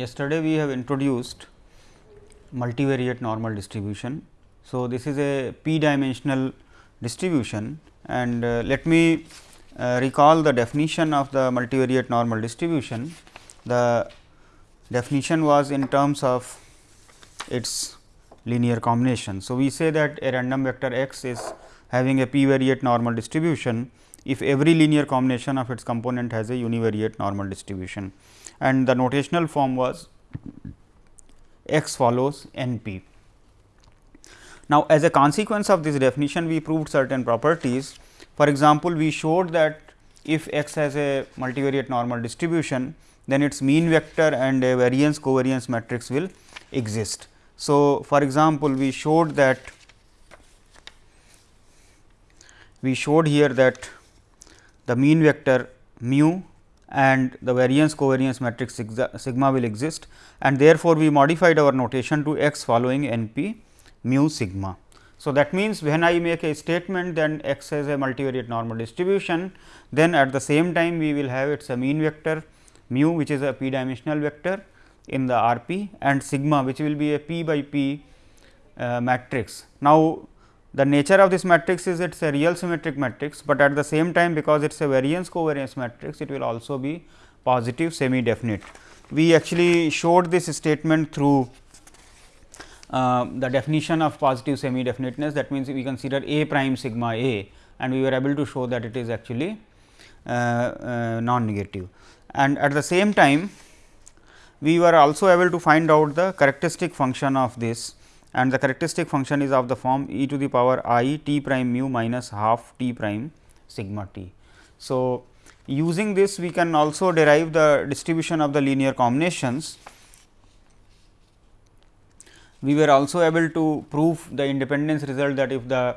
yesterday we have introduced multivariate normal distribution. So, this is a p dimensional distribution and uh, let me uh, recall the definition of the multivariate normal distribution. The definition was in terms of its linear combination. So, we say that a random vector x is having a p variate normal distribution if every linear combination of its component has a univariate normal distribution and the notational form was x follows n p. Now, as a consequence of this definition we proved certain properties. For example, we showed that if x has a multivariate normal distribution, then its mean vector and a variance covariance matrix will exist. So, for example, we showed that we showed here that the mean vector mu and the variance covariance matrix sigma will exist and therefore, we modified our notation to x following n p mu sigma. So, that means, when I make a statement then x has a multivariate normal distribution, then at the same time we will have its a mean vector mu which is a p dimensional vector in the R p and sigma which will be a p by p uh, matrix. Now, the nature of this matrix is it is a real symmetric matrix, but at the same time because it is a variance covariance matrix it will also be positive semi definite. We actually showed this statement through uh, the definition of positive semi definiteness that means, we consider a prime sigma a and we were able to show that it is actually uh, uh, non negative. And at the same time we were also able to find out the characteristic function of this and the characteristic function is of the form e to the power i t prime mu minus half t prime sigma t. So, using this we can also derive the distribution of the linear combinations. We were also able to prove the independence result that if the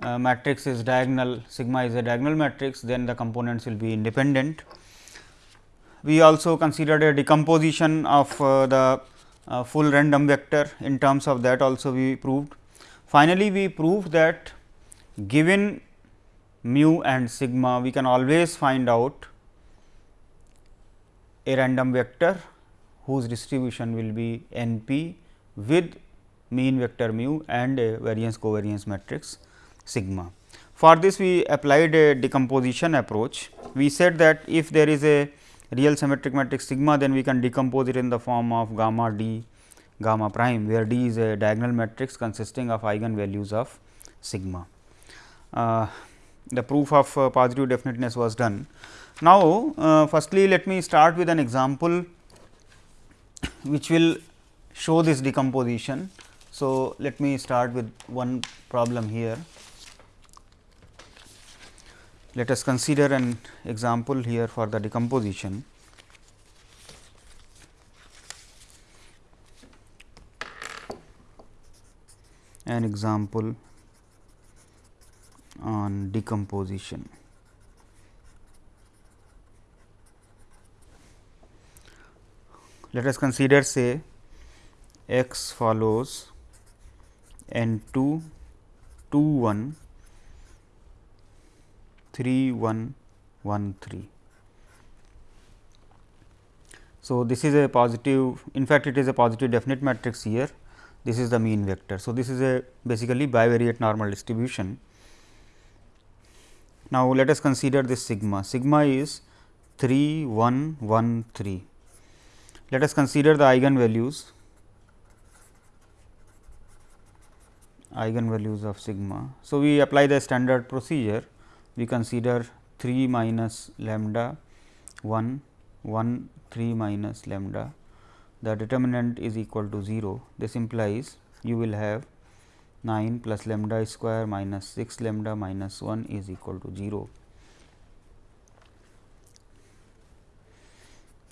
uh, matrix is diagonal sigma is a diagonal matrix then the components will be independent. We also considered a decomposition of uh, the uh, full random vector in terms of that also we proved. Finally, we proved that given mu and sigma we can always find out a random vector whose distribution will be n p with mean vector mu and a variance covariance matrix sigma. For this we applied a decomposition approach. We said that if there is a real symmetric matrix sigma then we can decompose it in the form of gamma d gamma prime where d is a diagonal matrix consisting of eigen values of sigma. Uh, the proof of uh, positive definiteness was done. Now, uh, firstly let me start with an example which will show this decomposition. So, let me start with one problem here. Let us consider an example here for the decomposition. An example on decomposition. Let us consider say x follows n 2 2 1 3 1 1 3. So, this is a positive in fact, it is a positive definite matrix here this is the mean vector. So, this is a basically bivariate normal distribution. Now, let us consider this sigma, sigma is 3 1 1 3. Let us consider the eigenvalues eigenvalues of sigma. So, we apply the standard procedure we consider 3 minus lambda 1 1 3 minus lambda the determinant is equal to 0 this implies you will have 9 plus lambda square minus 6 lambda minus 1 is equal to 0.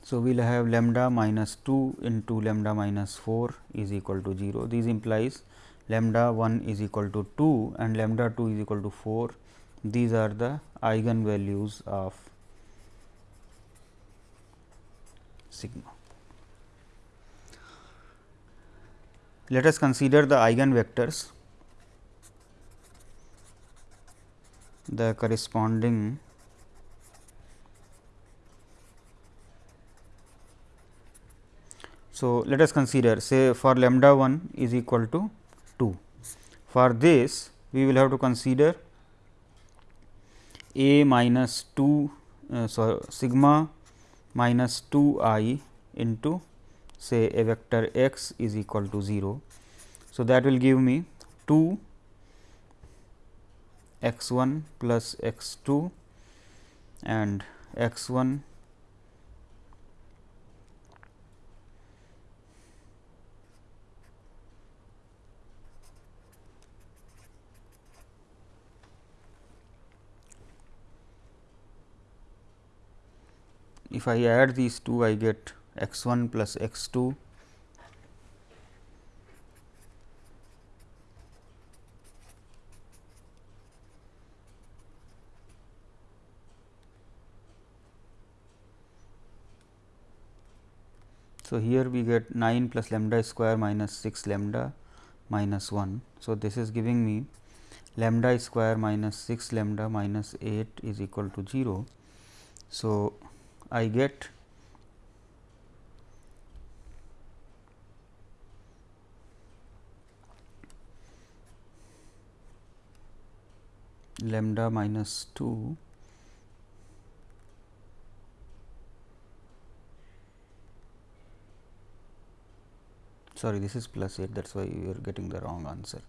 So, we will have lambda minus 2 into lambda minus 4 is equal to 0. This implies lambda 1 is equal to 2 and lambda 2 is equal to 4 these are the eigenvalues of sigma. Let us consider the eigenvectors, the corresponding So, let us consider say for lambda 1 is equal to 2. For this we will have to consider a minus 2 uh, sigma minus 2 i into say a vector x is equal to 0. So, that will give me 2 x 1 plus x 2 and x 1 if I add these two I get x 1 plus x 2 So, here we get 9 plus lambda square minus 6 lambda minus 1. So, this is giving me lambda square minus 6 lambda minus 8 is equal to 0. So, I get lambda minus 2 sorry this is plus 8 that is why you are getting the wrong answer.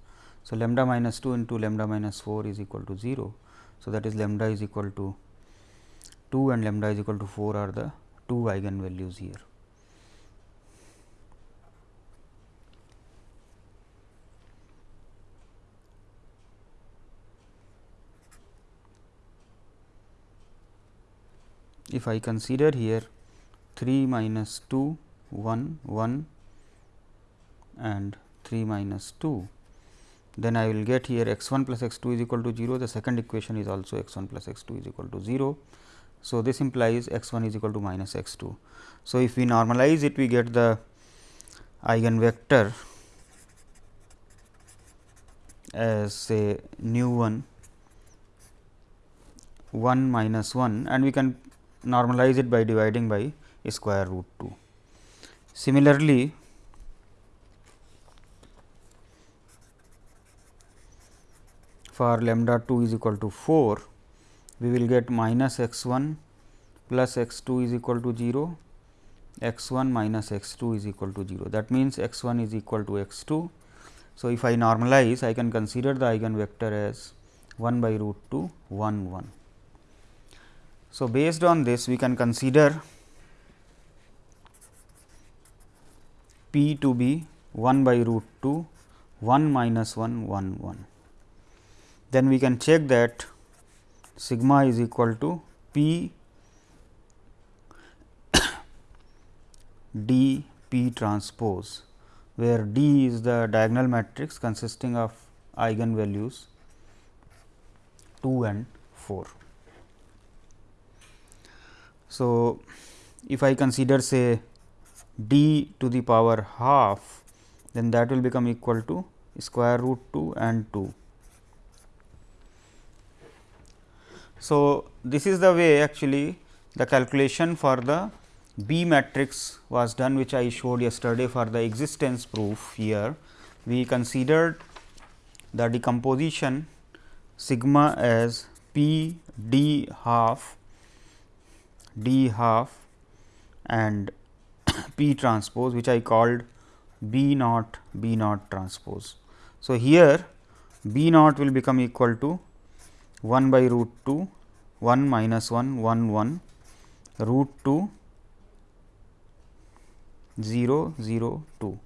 So, lambda minus 2 into lambda minus 4 is equal to 0. So, that is lambda is equal to 2 and lambda is equal to 4 are the two eigenvalues here. If I consider here 3 minus 2 1 1 and 3 minus 2 then I will get here x 1 plus x 2 is equal to 0 the second equation is also x 1 plus x 2 is equal to 0 so, this implies x 1 is equal to minus x 2. So, if we normalize it we get the eigenvector as say nu 1 1 minus 1 and we can normalize it by dividing by square root 2. Similarly, for lambda 2 is equal to 4 we will get minus x 1 plus x 2 is equal to 0, x 1 minus x 2 is equal to 0. That means, x 1 is equal to x 2. So, if I normalize I can consider the eigenvector as 1 by root 2 1 1. So, based on this we can consider p to be 1 by root 2 1 minus 1 1 1. Then we can check that sigma is equal to P D P transpose, where D is the diagonal matrix consisting of eigenvalues 2 and 4. So, if I consider say d to the power half, then that will become equal to square root 2 and 2. So, this is the way actually the calculation for the B matrix was done which I showed yesterday for the existence proof here. We considered the decomposition sigma as P d half d half and P transpose which I called B naught B naught transpose. So, here B naught will become equal to 1 by root 2 1 minus 1 1 1 root 2 0 0 2.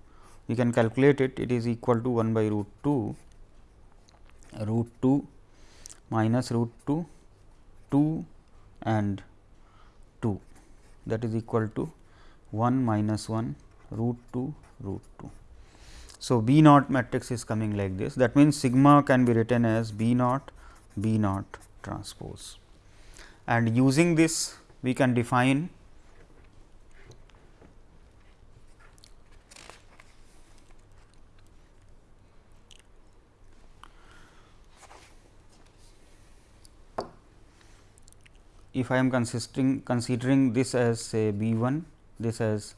We can calculate it it is equal to 1 by root 2 root 2 minus root 2 2 and 2 that is equal to 1 minus 1 root 2 root 2. So, B naught matrix is coming like this that means, sigma can be written as B naught B naught transpose. And using this we can define if I am consisting considering this as say B 1, this as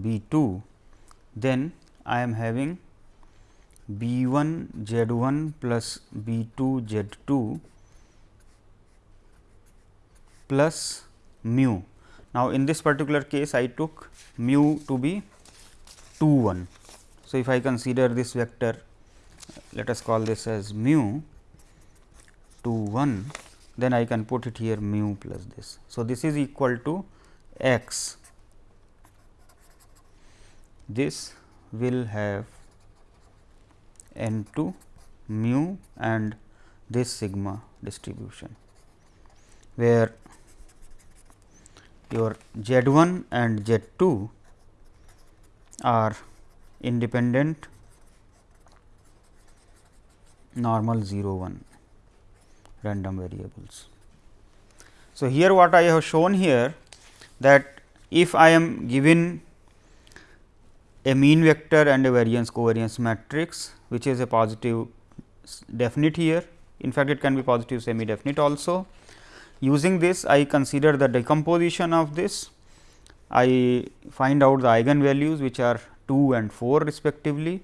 B 2 then I am having b 1 z 1 plus b 2 z 2 plus mu. Now, in this particular case I took mu to be 2 1. So, if I consider this vector let us call this as mu 2 1 then I can put it here mu plus this. So, this is equal to x this will have n 2 mu and this sigma distribution, where your z 1 and z 2 are independent normal 0 1 random variables. So, here what I have shown here that if I am given a mean vector and a variance covariance matrix which is a positive definite here. In fact, it can be positive semi definite also. Using this I consider the decomposition of this, I find out the eigenvalues which are 2 and 4 respectively.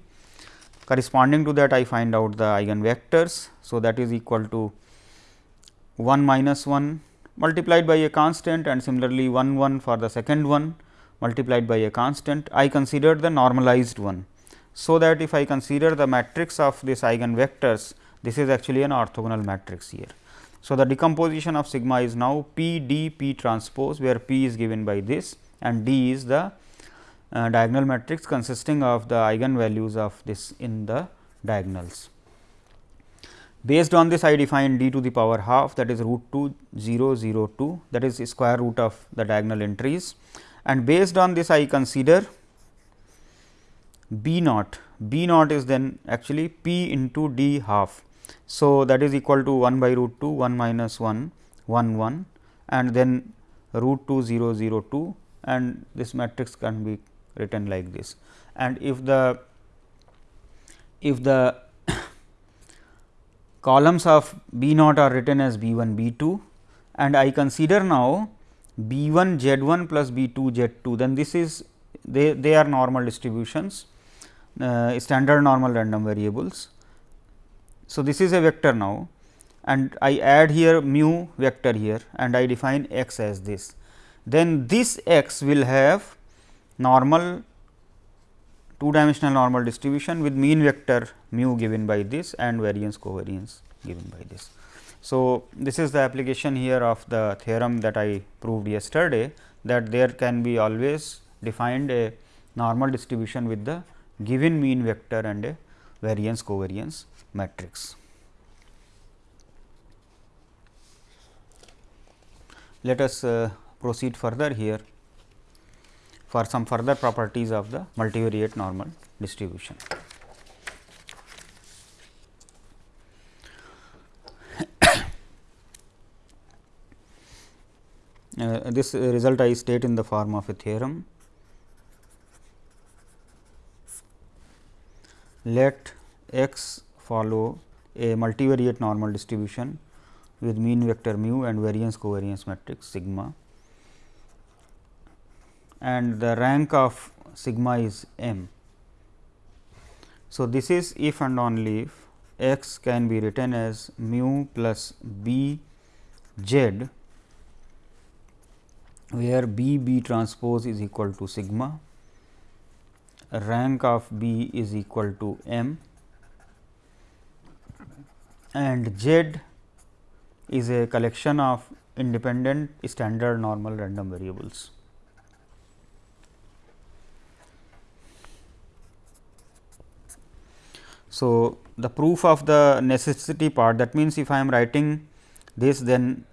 Corresponding to that I find out the eigen vectors. So, that is equal to 1 minus 1 multiplied by a constant and similarly 1 1 for the second one multiplied by a constant. I consider the normalized one so that if I consider the matrix of this eigenvectors, this is actually an orthogonal matrix here. So, the decomposition of sigma is now P d P transpose, where P is given by this and D is the uh, diagonal matrix consisting of the eigenvalues of this in the diagonals. Based on this I define d to the power half that is root 2 0 0 2 that is square root of the diagonal entries and based on this I consider b naught, b naught is then actually p into d half. So, that is equal to 1 by root 2 1 minus 1 1 1 and then root 2 0 0 2 and this matrix can be written like this. And if the if the columns of b naught are written as b 1 b 2 and I consider now b 1 z 1 plus b 2 z 2 then this is they, they are normal distributions uh, standard normal random variables. So, this is a vector now and I add here mu vector here and I define x as this. Then this x will have normal two dimensional normal distribution with mean vector mu given by this and variance covariance given by this. So, this is the application here of the theorem that I proved yesterday that there can be always defined a normal distribution with the given mean vector and a variance covariance matrix. Let us uh, proceed further here for some further properties of the multivariate normal distribution. uh, this result I state in the form of a theorem let x follow a multivariate normal distribution with mean vector mu and variance covariance matrix sigma and the rank of sigma is m. So, this is if and only if x can be written as mu plus b z where b b transpose is equal to sigma rank of B is equal to m and Z is a collection of independent standard normal random variables. So, the proof of the necessity part that means, if I am writing this then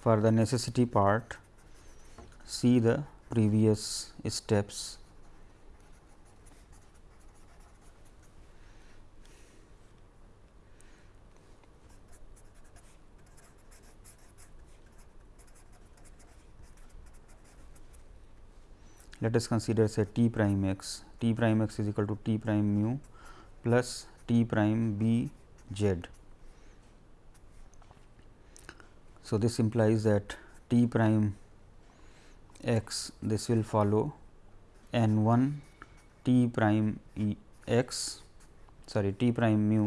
for the necessity part see the previous steps. Let us consider say t prime x. t prime x is equal to t prime mu plus t prime b z So, this implies that t prime x this will follow n 1 t prime e x sorry t prime mu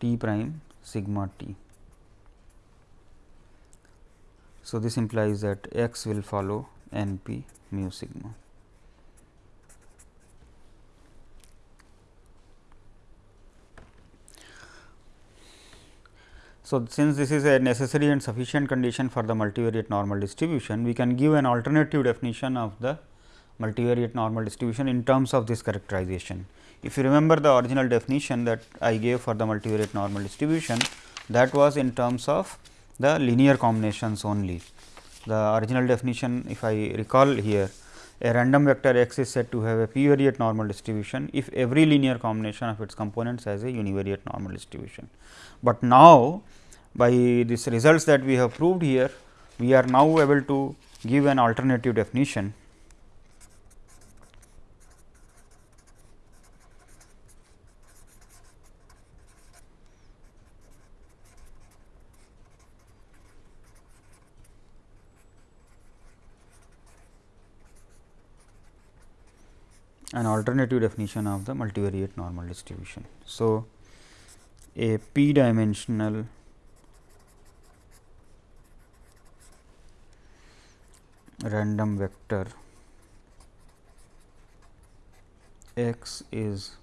t prime sigma t. So, this implies that x will follow n p mu sigma. So, since this is a necessary and sufficient condition for the multivariate normal distribution, we can give an alternative definition of the multivariate normal distribution in terms of this characterization. If you remember the original definition that I gave for the multivariate normal distribution, that was in terms of the linear combinations only. The original definition if I recall here, a random vector x is said to have a p variate normal distribution if every linear combination of its components has a univariate normal distribution. But now, by these results that we have proved here, we are now able to give an alternative definition an alternative definition of the multivariate normal distribution. So, a p dimensional random vector x is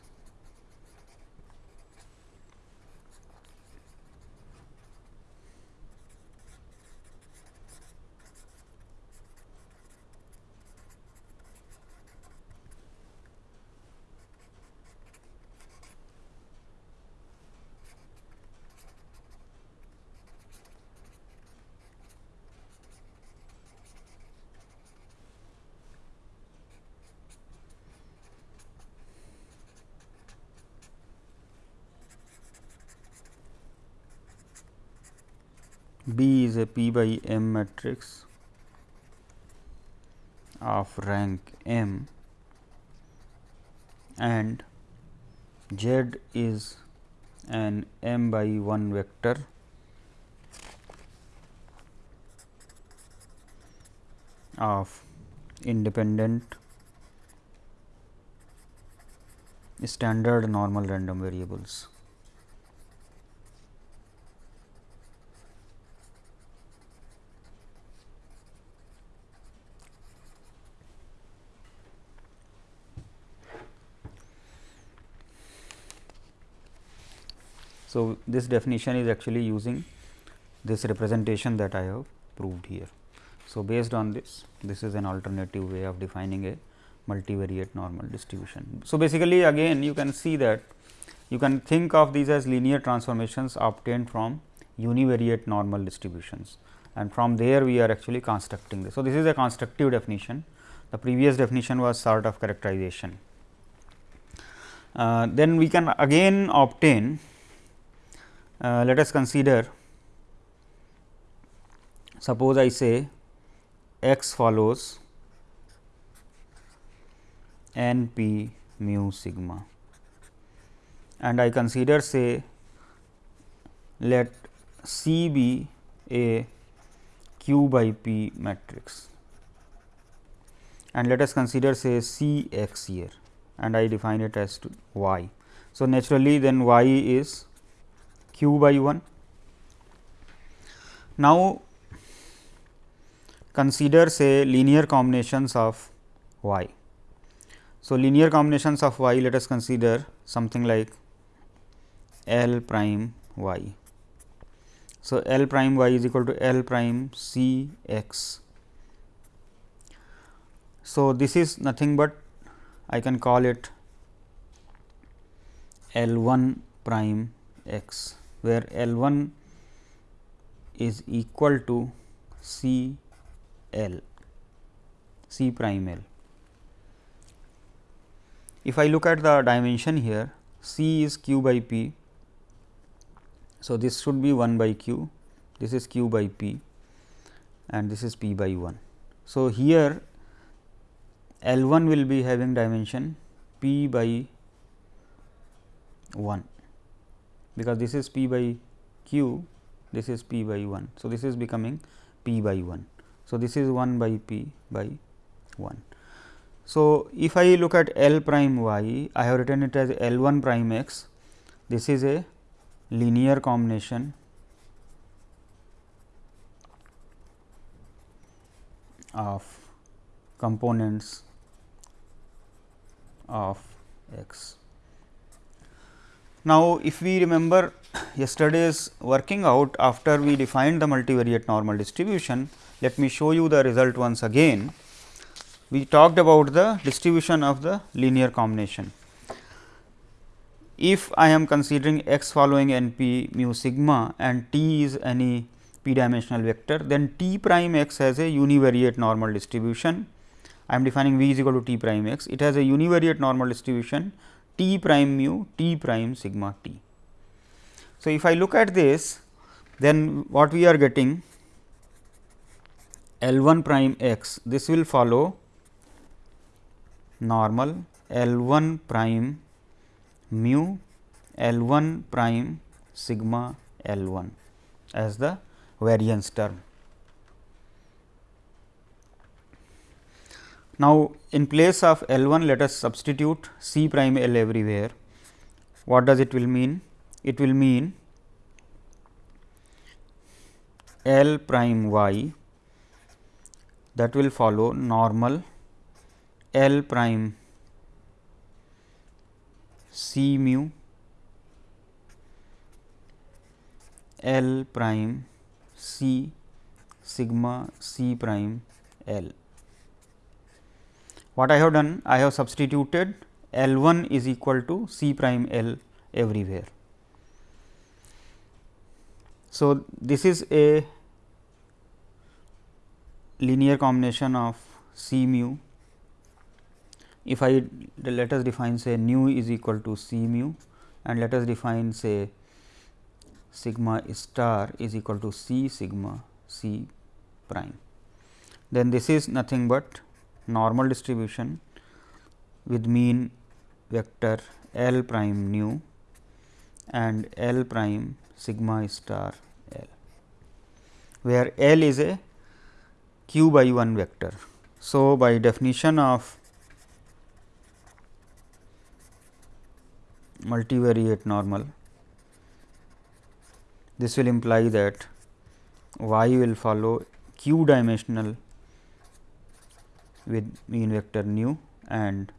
B is a P by M matrix of rank M and Z is an M by 1 vector of independent standard normal random variables. So, this definition is actually using this representation that I have proved here. So, based on this, this is an alternative way of defining a multivariate normal distribution. So, basically again you can see that you can think of these as linear transformations obtained from univariate normal distributions and from there we are actually constructing this. So, this is a constructive definition, the previous definition was sort of characterization. Uh, then we can again obtain uh, let us consider suppose I say x follows n p mu sigma and I consider say let C be a q by p matrix and let us consider say C x here and I define it as y. So, naturally then y is q by 1. Now, consider say linear combinations of y. So, linear combinations of y let us consider something like L prime y. So, L prime y is equal to L prime C x. So, this is nothing but I can call it L 1 prime x where L 1 is equal to C L C prime L. If I look at the dimension here C is q by p. So, this should be 1 by q, this is q by p and this is p by 1. So, here L 1 will be having dimension p by 1 because this is p by q, this is p by 1. So, this is becoming p by 1. So, this is 1 by p by 1. So, if I look at L prime y, I have written it as L 1 prime x. This is a linear combination of components of x. Now, if we remember yesterday's working out after we defined the multivariate normal distribution, let me show you the result once again. We talked about the distribution of the linear combination. If I am considering x following n p mu sigma and t is any p dimensional vector, then t prime x has a univariate normal distribution. I am defining v is equal to t prime x. It has a univariate normal distribution t prime mu t prime sigma t. So, if I look at this, then what we are getting L 1 prime x, this will follow normal L 1 prime mu L 1 prime sigma L 1 as the variance term. Now, in place of L 1 let us substitute C prime L everywhere. What does it will mean? It will mean L prime y that will follow normal L prime C mu L prime C sigma C prime L. What I have done? I have substituted L 1 is equal to C prime L everywhere. So, this is a linear combination of C mu. If I let us define say nu is equal to C mu and let us define say sigma star is equal to C sigma C prime. Then this is nothing but normal distribution with mean vector L prime nu and L prime sigma star L, where L is a q by 1 vector. So, by definition of multivariate normal this will imply that y will follow q dimensional with mean vector nu and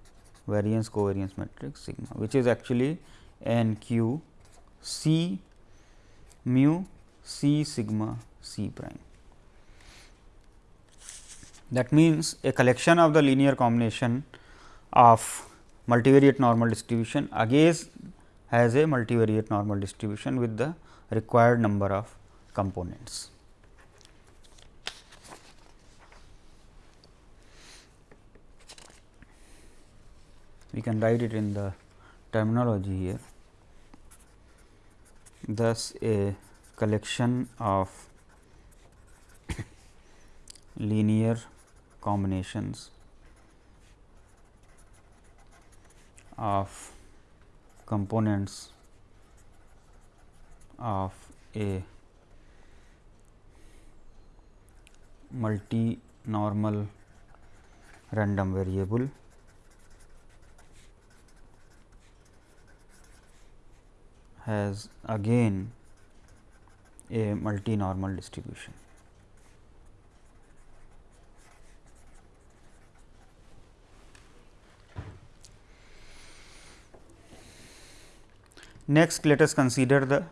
variance covariance matrix sigma, which is actually n q c mu c sigma c prime. That means, a collection of the linear combination of multivariate normal distribution again has a multivariate normal distribution with the required number of components. We can write it in the terminology here. Thus, a collection of linear combinations of components of a multi normal random variable has again a multi normal distribution. Next, let us consider the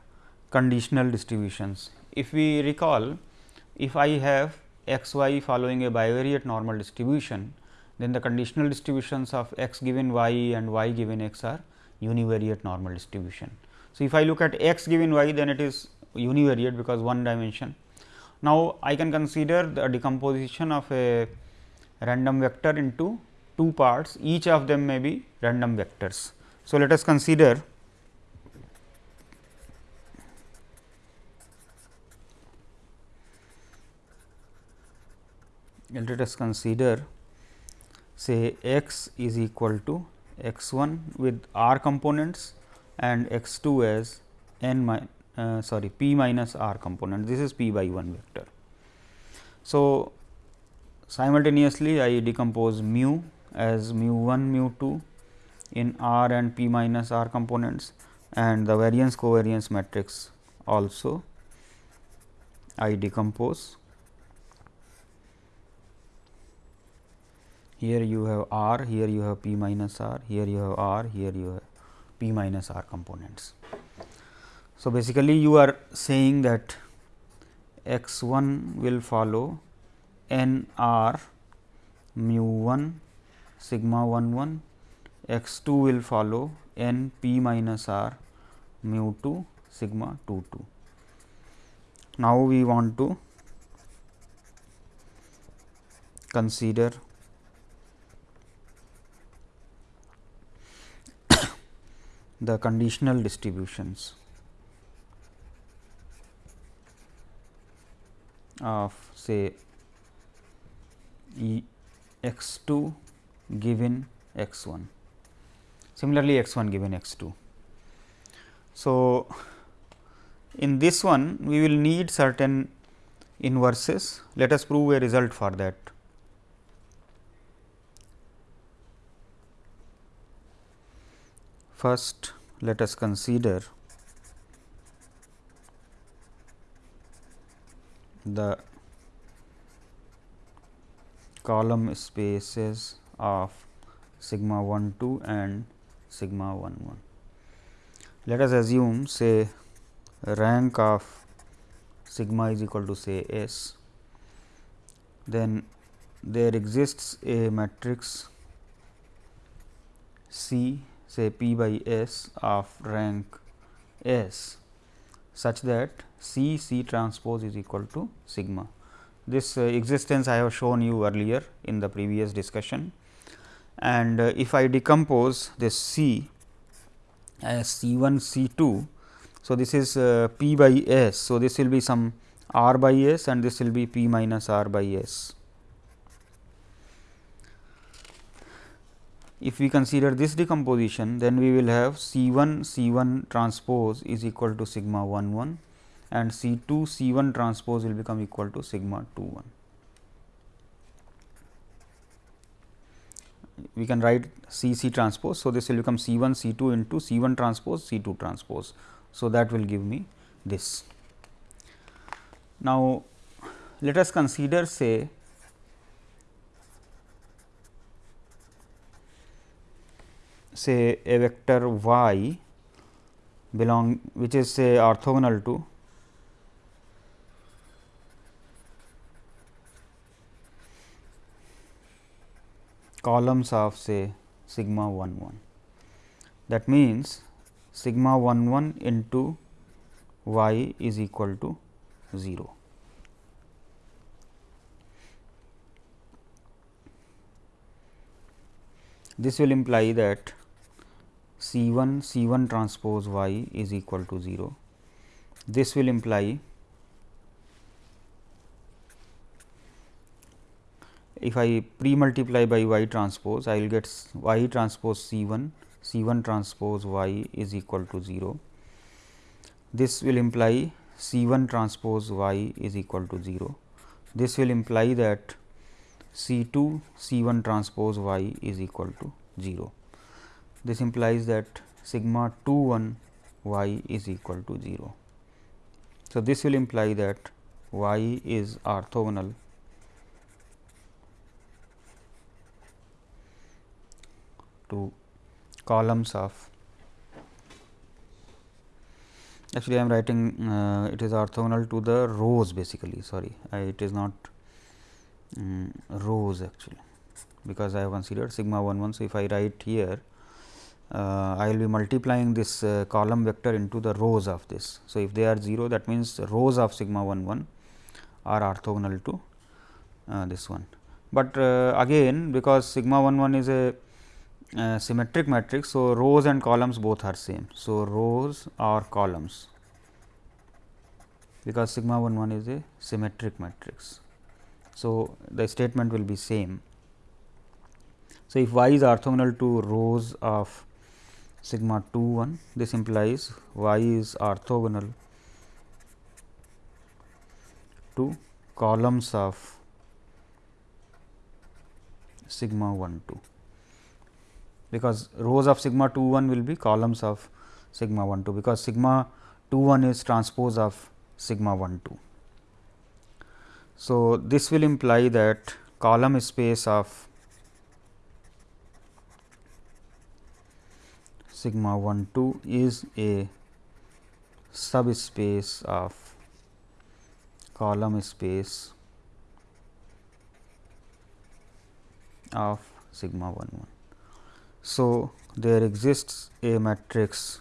conditional distributions. If we recall, if I have x y following a bivariate normal distribution, then the conditional distributions of x given y and y given x are univariate normal distribution. So, if I look at x given y, then it is univariate because one dimension. Now, I can consider the decomposition of a random vector into two parts, each of them may be random vectors. So, let us consider let us consider say x is equal to x 1 with r components and x 2 as n mi, uh, sorry p minus r component this is p by 1 vector. So, simultaneously I decompose mu as mu 1 mu 2 in R and P minus R components and the variance covariance matrix also I decompose. Here you have R, here you have P minus R, here you have R, here you have P minus R components. So, basically you are saying that x 1 will follow n r mu 1 sigma 1 1 x 2 will follow n p minus r mu 2 sigma 2 2. Now, we want to consider the conditional distributions of say e x 2 given x 1 similarly x 1 given x 2. So, in this one we will need certain inverses let us prove a result for that. First let us consider the column spaces of sigma 1 2 and sigma 1 1. Let us assume say rank of sigma is equal to say S, then there exists a matrix C say P by S of rank S such that C C transpose is equal to sigma. This uh, existence I have shown you earlier in the previous discussion and uh, if I decompose this C as C 1 C 2. So, this is uh, P by S. So, this will be some R by S and this will be P minus R by S. If we consider this decomposition, then we will have C 1 C 1 transpose is equal to sigma 1 1 and C 2 C 1 transpose will become equal to sigma 2 1. we can write C C transpose. So, this will become C 1 C 2 into C 1 transpose C 2 transpose. So, that will give me this. Now, let us consider say say a vector y belong which is say orthogonal to columns of say sigma 1 1. That means, sigma 1 1 into y is equal to 0. This will imply that C 1 C 1 transpose y is equal to 0. This will imply if I pre multiply by y transpose, I will get y transpose C 1, C 1 transpose y is equal to 0. This will imply C 1 transpose y is equal to 0. This will imply that C 2 C 1 transpose y is equal to 0. This implies that sigma 2 1 y is equal to 0. So, this will imply that y is orthogonal to columns of actually I am writing uh, it is orthogonal to the rows basically sorry I, it is not um, rows actually because I have considered sigma 1 1. So, if I write here I will be multiplying this uh, column vector into the rows of this. So, if they are 0 that means rows of sigma 1 1 are orthogonal to uh, this one. But uh, again because sigma 1 1 is a uh, symmetric matrix. So, rows and columns both are same. So, rows or columns because sigma 1 1 is a symmetric matrix. So, the statement will be same. So, if y is orthogonal to rows of sigma 2 1 this implies y is orthogonal to columns of sigma 1 2 because rows of sigma 2 1 will be columns of sigma 1 2 because sigma 2 1 is transpose of sigma 1 2. So, this will imply that column space of sigma 1 2 is a subspace of column space of sigma 1 1. So, there exists a matrix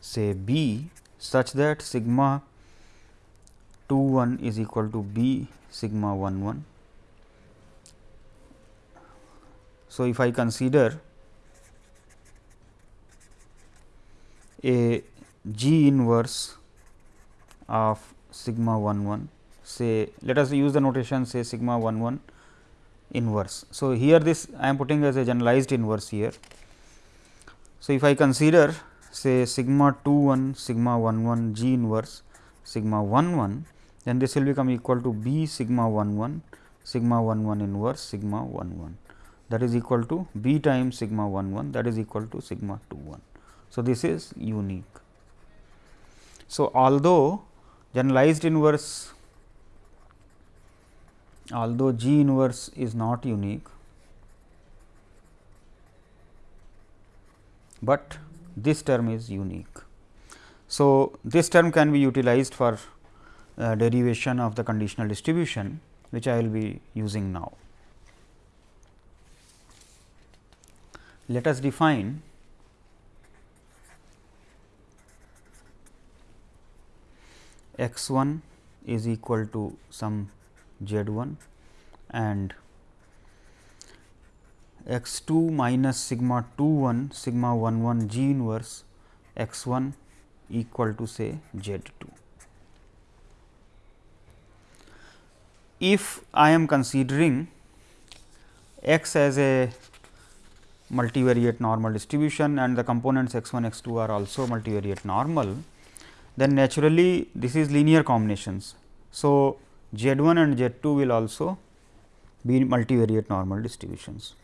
say B such that sigma 2 1 is equal to B sigma 1 1. So, if I consider a G inverse of sigma 1 1 say let us use the notation say sigma 1 1 inverse. So, here this I am putting as a generalized inverse here. So, if I consider say sigma 2 1 sigma 1 1 G inverse sigma 1 1 then this will become equal to B sigma 1 1 sigma 1 1 inverse sigma 1 1 that is equal to B times sigma 1 1 that is equal to sigma 2 1. So, this is unique. So, although generalized inverse although G inverse is not unique, but this term is unique. So, this term can be utilized for uh, derivation of the conditional distribution which I will be using now. Let us define x 1 is equal to some z 1 and x 2 minus sigma 2 1 sigma 1 1 g inverse x 1 equal to say z 2. If I am considering x as a multivariate normal distribution and the components x 1 x 2 are also multivariate normal, then naturally this is linear combinations. So, Z 1 and Z 2 will also be multivariate normal distributions.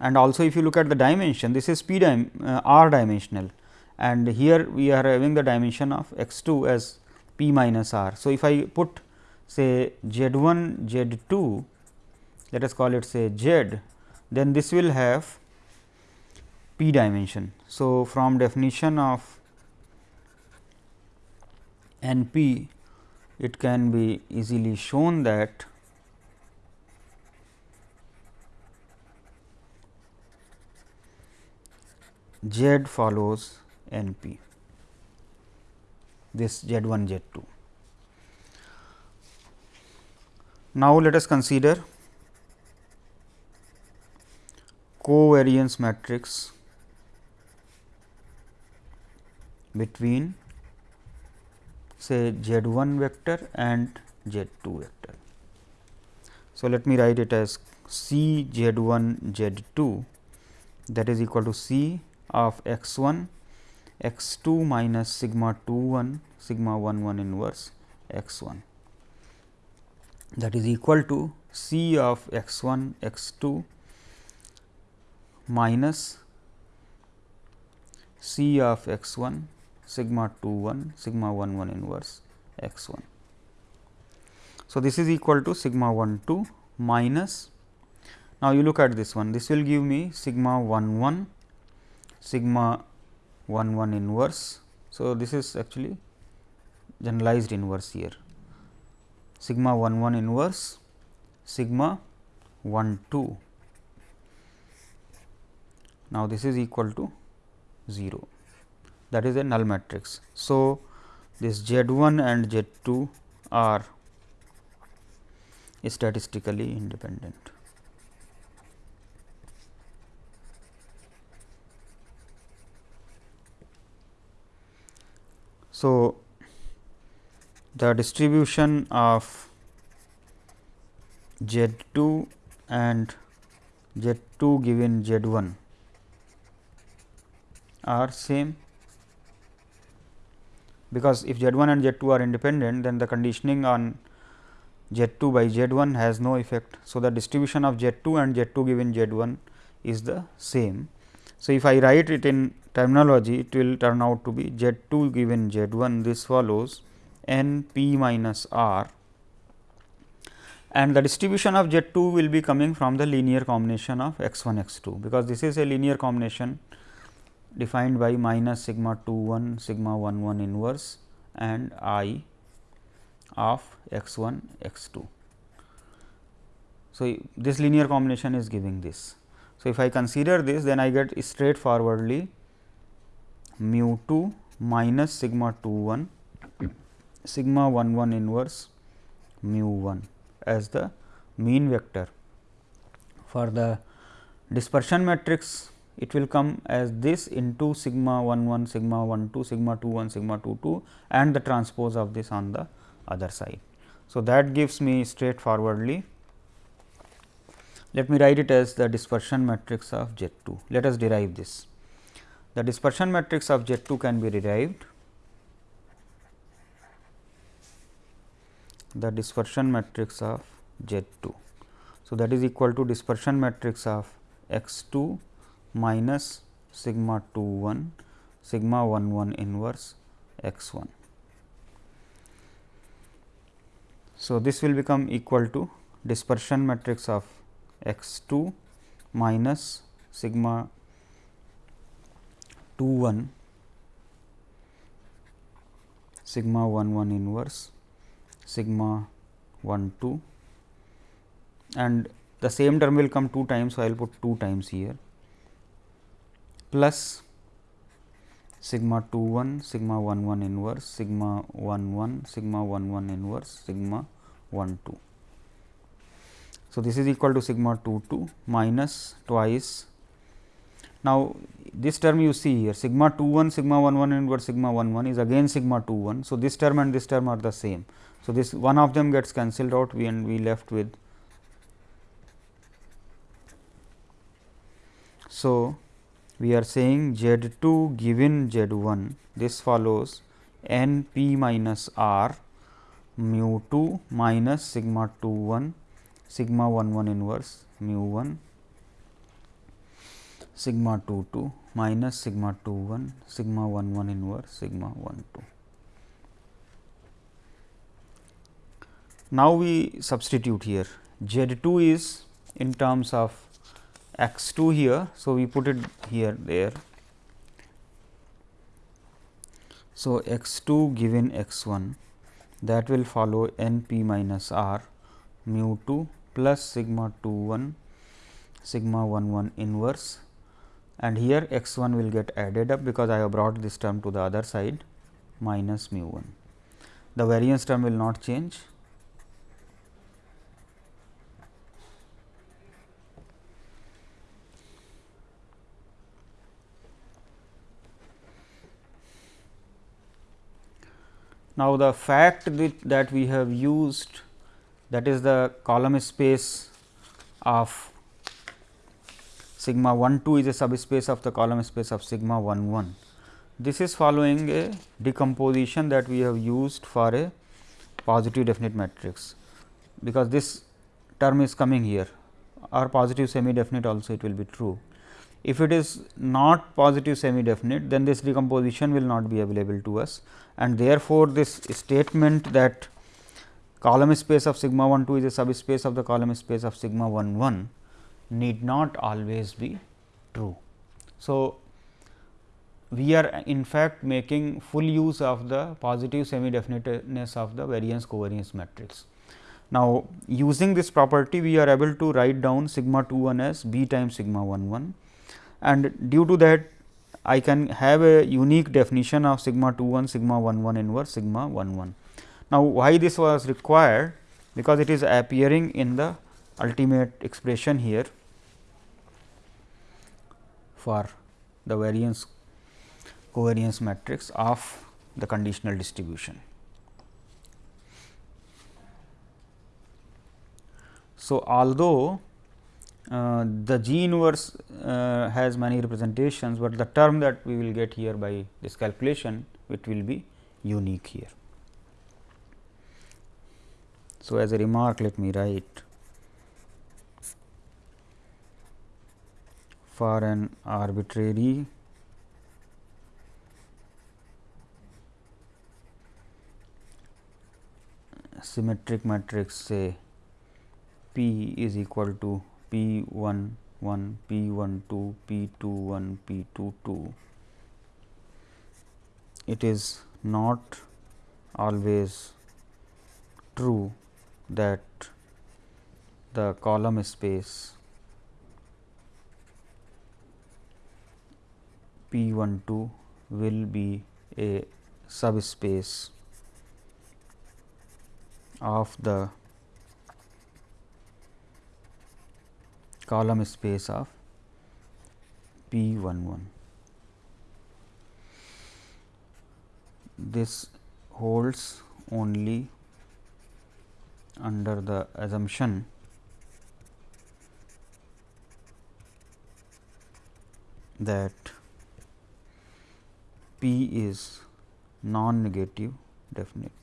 And also if you look at the dimension, this is p dim uh, r dimensional and here we are having the dimension of x 2 as p minus r. So, if I put say z 1 z 2 let us call it say z, then this will have p dimension. So, from definition of N p it can be easily shown that Z follows N p this Z 1 Z 2. Now, let us consider covariance matrix between say z 1 vector and z 2 vector. So, let me write it as C z 1 z 2 that is equal to C of x 1 x 2 minus sigma 2 1 sigma 1 1 inverse x 1 that is equal to C of x 1 x 2 minus C of x 1 sigma 2 1 sigma 1 1 inverse x 1. So, this is equal to sigma 1 2 minus now you look at this one this will give me sigma 1 1 sigma 1 1 inverse. So, this is actually generalized inverse here sigma 1 1 inverse sigma 1 2. Now, this is equal to 0 that is a null matrix. So, this Z 1 and Z 2 are statistically independent. So, the distribution of Z 2 and Z 2 given Z 1 are same because if Z 1 and Z 2 are independent then the conditioning on Z 2 by Z 1 has no effect. So, the distribution of Z 2 and Z 2 given Z 1 is the same. So, if I write it in terminology it will turn out to be Z 2 given Z 1 this follows n p minus r and the distribution of Z 2 will be coming from the linear combination of x 1 x 2, because this is a linear combination defined by minus sigma 2 1 sigma 1 1 inverse and i of x 1 x 2. So, this linear combination is giving this. So, if I consider this then I get straightforwardly mu 2 minus sigma 2 1 sigma 1 1 inverse mu 1 as the mean vector. For the dispersion matrix it will come as this into sigma 1 1 sigma 1 2 sigma 2 1 sigma 2 2 and the transpose of this on the other side. So, that gives me straightforwardly let me write it as the dispersion matrix of Z 2. Let us derive this. The dispersion matrix of Z 2 can be derived the dispersion matrix of Z 2. So, that is equal to dispersion matrix of x 2 minus sigma 2 1 sigma 1 1 inverse x 1. So, this will become equal to dispersion matrix of x 2 minus sigma 2 1 sigma 1 1 inverse sigma 1 2 and the same term will come 2 times. So, I will put 2 times here plus sigma 2 1 sigma 1 1 inverse sigma 1 1 sigma 1 1 inverse sigma 1 2. So, this is equal to sigma 2 2 minus twice. Now, this term you see here sigma 2 1 sigma 1 1 inverse sigma 1 1 is again sigma 2 1. So, this term and this term are the same. So, this one of them gets cancelled out we and we left with. So, we are saying Z 2 given Z 1 this follows n p minus r mu 2 minus sigma 2 1 sigma 1 1 inverse mu 1 sigma 2 2 minus sigma 2 1 sigma 1 1 inverse sigma 1 2. Now, we substitute here Z 2 is in terms of x 2 here. So, we put it here there. So, x 2 given x 1 that will follow n p minus r mu 2 plus sigma 2 1 sigma 1 1 inverse and here x 1 will get added up because I have brought this term to the other side minus mu 1. The variance term will not change Now, the fact that we have used that is the column space of sigma 1 2 is a subspace of the column space of sigma 1 1. This is following a decomposition that we have used for a positive definite matrix, because this term is coming here or positive semi definite also it will be true. If it is not positive semi definite, then this decomposition will not be available to us and therefore, this statement that column space of sigma 1 2 is a subspace of the column space of sigma 1 1 need not always be true. So, we are in fact making full use of the positive semi definiteness of the variance covariance matrix. Now, using this property we are able to write down sigma 2 1 as b times sigma 1 1 and due to that I can have a unique definition of sigma 2 1 sigma 1 1 inverse sigma 1 1. Now, why this was required because it is appearing in the ultimate expression here for the variance covariance matrix of the conditional distribution. So, although uh, the G inverse uh, has many representations, but the term that we will get here by this calculation it will be unique here. So, as a remark let me write for an arbitrary symmetric matrix say P is equal to P 1 1 P 1 2 P 2 1 P 2 2. It is not always true that the column space P 1 2 will be a subspace of the column space of P 1 1. This holds only under the assumption that P is non negative definite.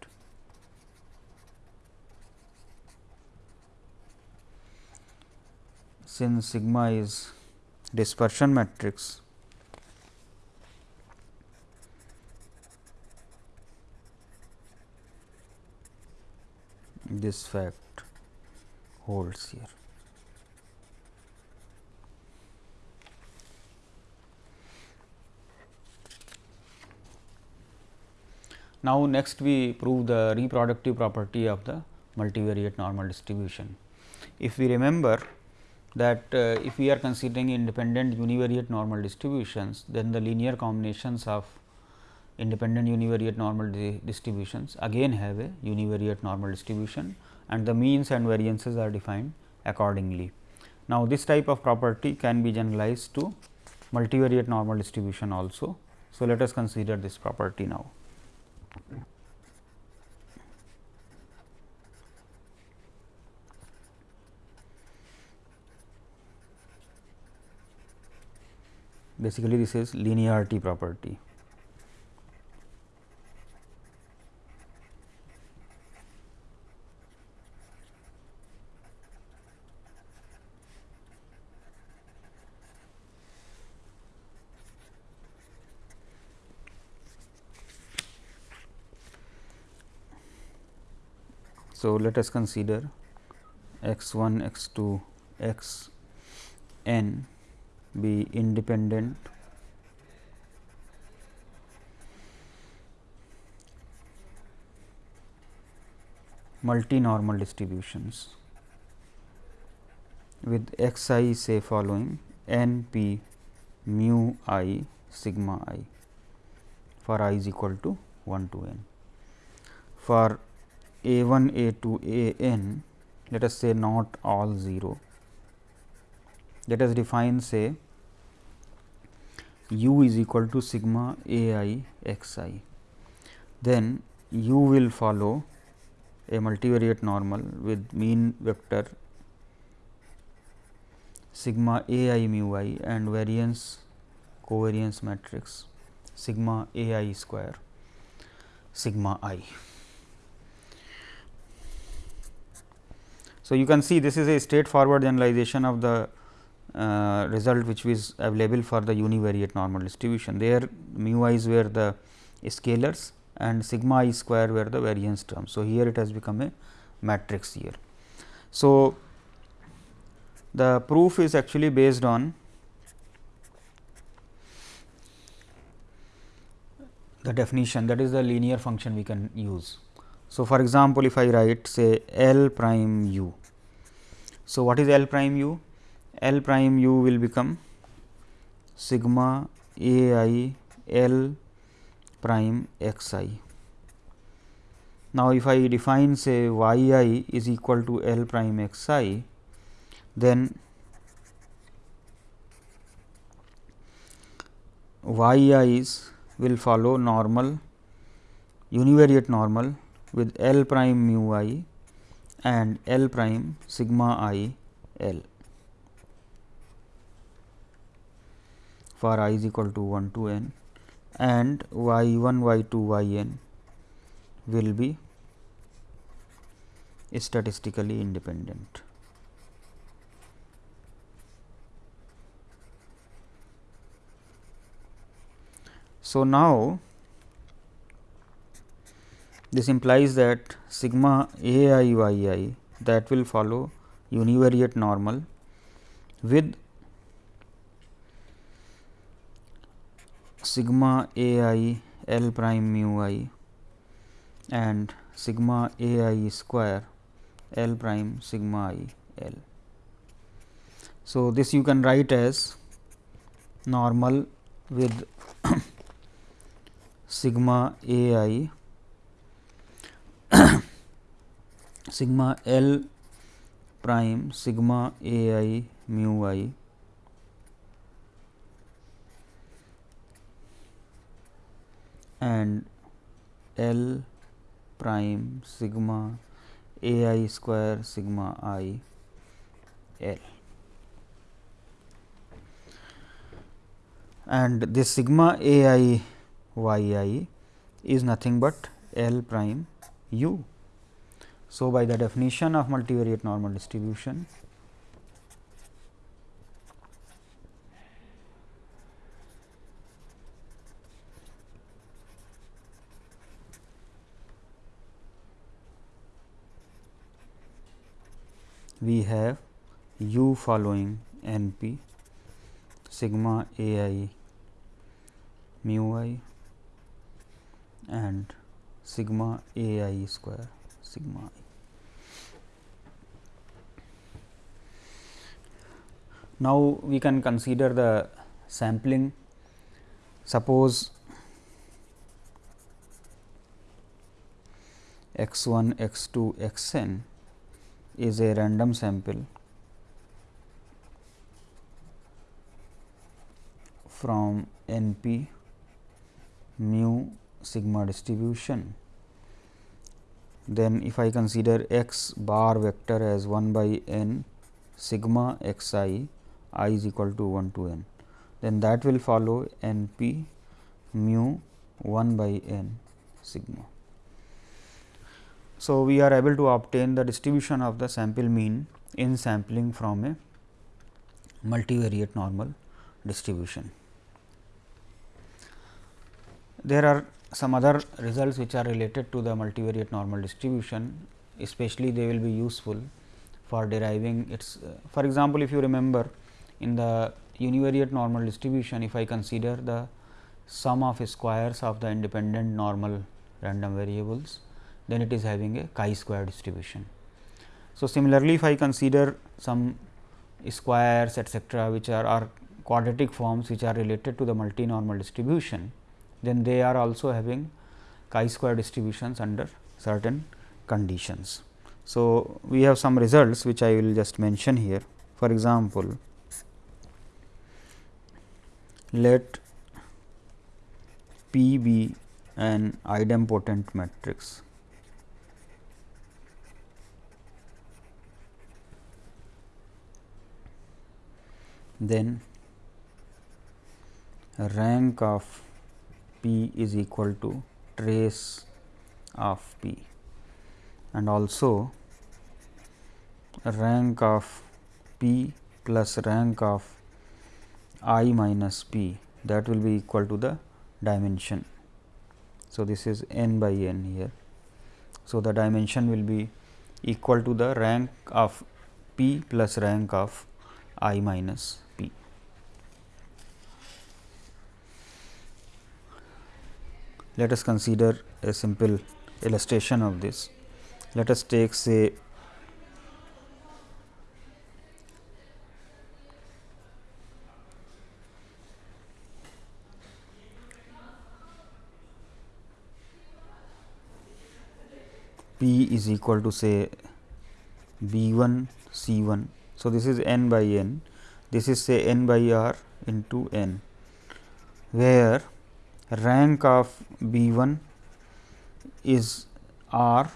Since sigma is dispersion matrix this fact holds here. Now, next we prove the reproductive property of the multivariate normal distribution. If we remember that uh, if we are considering independent univariate normal distributions, then the linear combinations of independent univariate normal di distributions again have a univariate normal distribution and the means and variances are defined accordingly. Now, this type of property can be generalized to multivariate normal distribution also. So, let us consider this property now. Basically this is linearity property. So, let us consider x 1 x 2 x n be independent multi-normal distributions with x i say following n p mu i sigma i for i is equal to 1 to n. For a 1 a 2 a n let us say not all 0 let us define say u is equal to sigma a i x i. Then u will follow a multivariate normal with mean vector sigma a i mu i and variance covariance matrix sigma a i square sigma i. So, you can see this is a straightforward generalization of the uh, result which is available for the univariate normal distribution. There mu i's were the scalars and sigma i square were the variance terms. So, here it has become a matrix here. So, the proof is actually based on the definition that is the linear function we can use. So, for example, if I write say L prime u. So, what is L prime u? L prime u will become sigma a i L prime x i. Now, if I define say y i is equal to L prime x i, then y i's will follow normal univariate normal with L prime mu i and L prime sigma i L. for i is equal to 1 to n and y 1 y 2 y n will be statistically independent. So, now this implies that sigma a i y i that will follow univariate normal with sigma a i L prime mu i and sigma a i square L prime sigma i L. So, this you can write as normal with sigma a i sigma L prime sigma a i mu i and L prime sigma a i square sigma i L. And this sigma a i y i is nothing but L prime u. So, by the definition of multivariate normal distribution, we have u following n p sigma a i mu i and sigma a i square sigma i. Now, we can consider the sampling suppose x 1 x 2 x n is a random sample from n p mu sigma distribution. Then if I consider x bar vector as 1 by n sigma x i i is equal to 1 to n, then that will follow n p mu 1 by n sigma. So, we are able to obtain the distribution of the sample mean in sampling from a multivariate normal distribution. There are some other results which are related to the multivariate normal distribution, especially they will be useful for deriving its. For example, if you remember in the univariate normal distribution, if I consider the sum of squares of the independent normal random variables then it is having a chi square distribution. So, similarly, if I consider some squares etcetera which are, are quadratic forms which are related to the multinormal distribution, then they are also having chi square distributions under certain conditions. So, we have some results which I will just mention here. For example, let P be an idempotent matrix then rank of P is equal to trace of P and also rank of P plus rank of i minus P that will be equal to the dimension. So, this is n by n here. So, the dimension will be equal to the rank of P plus rank of i minus Let us consider a simple illustration of this. Let us take say P is equal to say B 1 C 1. So, this is n by n, this is say n by r into n, where rank of B 1 is R,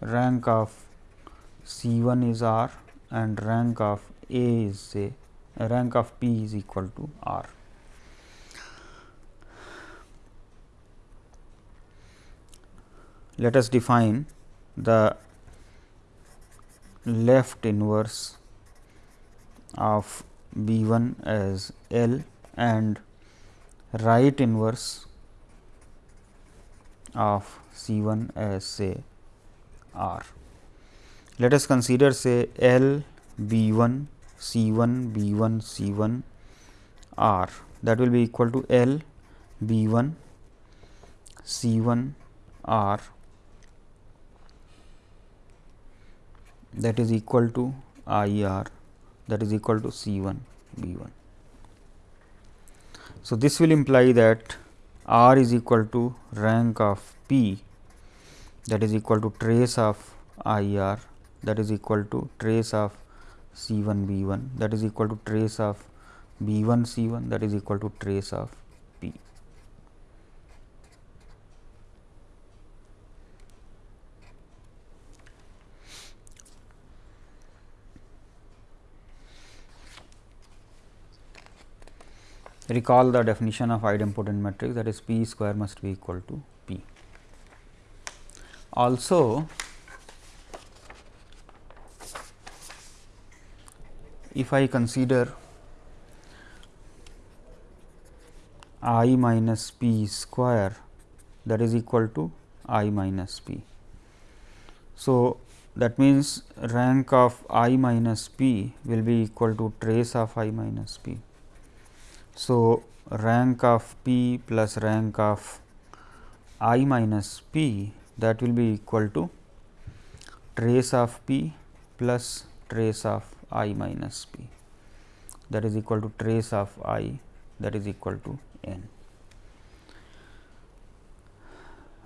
rank of C 1 is R and rank of A is say rank of P is equal to R. Let us define the left inverse of B 1 as L and right inverse of C 1 as say R. Let us consider say L B 1 C 1 B 1 C 1 R that will be equal to L B 1 C 1 R that is equal to I R that is equal to C 1 B 1. So, this will imply that R is equal to rank of P that is equal to trace of I R that is equal to trace of C 1 B 1 that is equal to trace of B 1 C 1 that is equal to trace of P. recall the definition of idempotent matrix that is P square must be equal to P. Also, if I consider i minus p square that is equal to i minus p. So, that means rank of i minus p will be equal to trace of i minus p. So, rank of p plus rank of i minus p that will be equal to trace of p plus trace of i minus p that is equal to trace of i that is equal to n.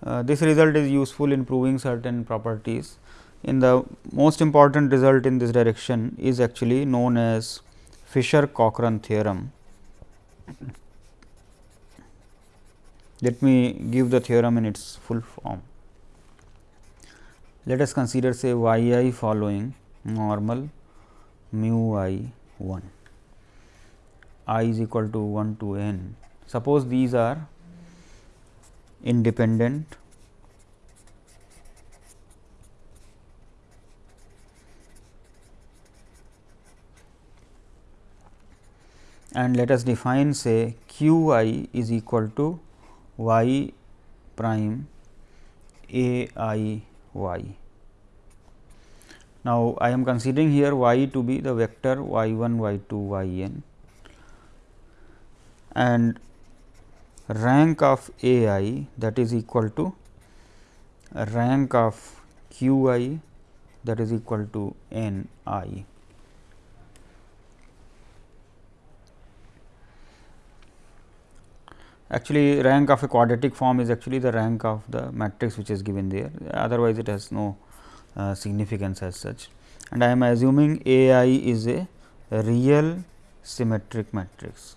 Uh, this result is useful in proving certain properties. In the most important result in this direction is actually known as Fisher Cochran theorem. Let me give the theorem in its full form. Let us consider say y i following normal mu i 1 i is equal to 1 to n. Suppose these are independent and let us define say q i is equal to y prime a i y. Now, I am considering here y to be the vector y 1 y 2 y n and rank of a i that is equal to rank of q i that is equal to n i. Actually, rank of a quadratic form is actually the rank of the matrix which is given there, otherwise it has no uh, significance as such. And I am assuming A i is a real symmetric matrix,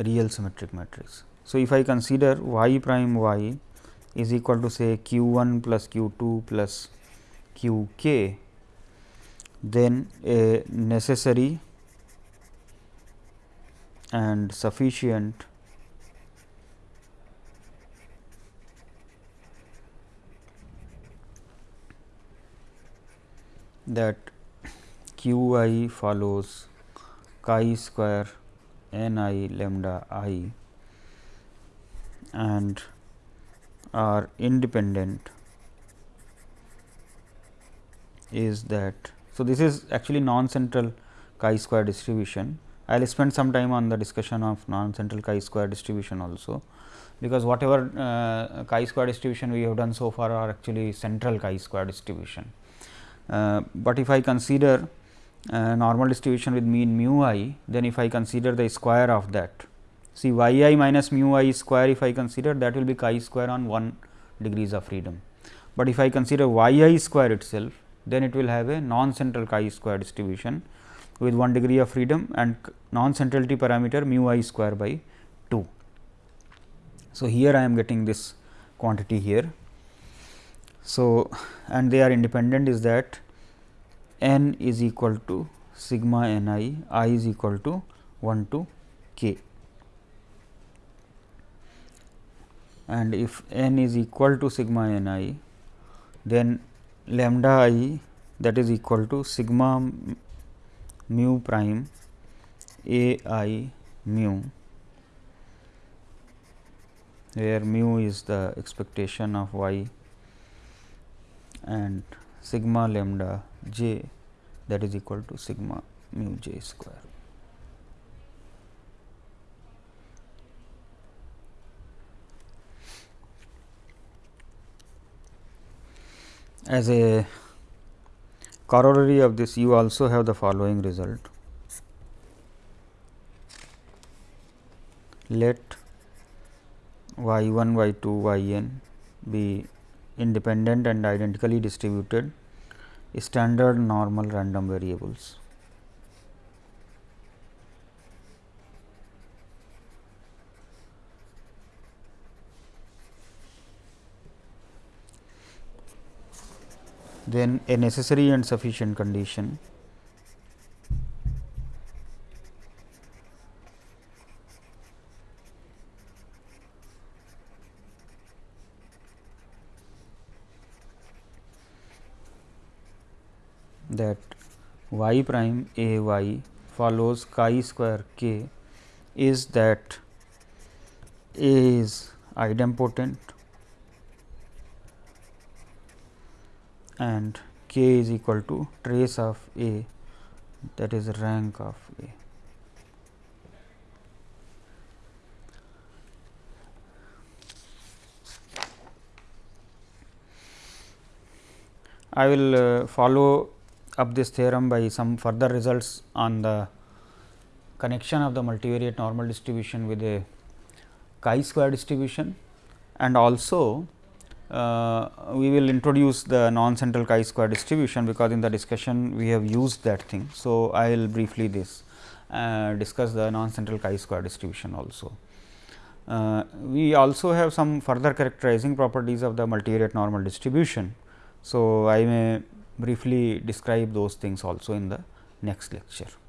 real symmetric matrix. So, if I consider y prime y is equal to say q 1 plus q 2 plus q k, then a necessary and sufficient that q i follows chi square n i lambda i and are independent is that. So, this is actually non-central chi square distribution I will spend some time on the discussion of non-central chi-square distribution also, because whatever uh, chi-square distribution we have done so far are actually central chi-square distribution. Uh, but if I consider uh, normal distribution with mean mu i, then if I consider the square of that, see y i minus mu i square if I consider that will be chi square on 1 degrees of freedom. But if I consider y i square itself, then it will have a non-central chi square distribution with 1 degree of freedom and non centrality parameter mu i square by 2. So, here I am getting this quantity here. So, and they are independent is that n is equal to sigma n i, i is equal to 1 to k. And if n is equal to sigma n i, then lambda i that is equal to sigma mu prime a i mu where mu is the expectation of y and sigma lambda j that is equal to sigma mu j square. As a corollary of this you also have the following result. Let y 1 y 2 y n be independent and identically distributed standard normal random variables. Then a necessary and sufficient condition. That y prime a y follows chi square k is that a is idempotent and k is equal to trace of A that is rank of A. I will uh, follow up this theorem by some further results on the connection of the multivariate normal distribution with a chi square distribution and also we will introduce the non central chi square distribution, because in the discussion we have used that thing. So, I will briefly this uh, discuss the non central chi square distribution also. Uh, we also have some further characterizing properties of the multivariate normal distribution. So, I may briefly describe those things also in the next lecture.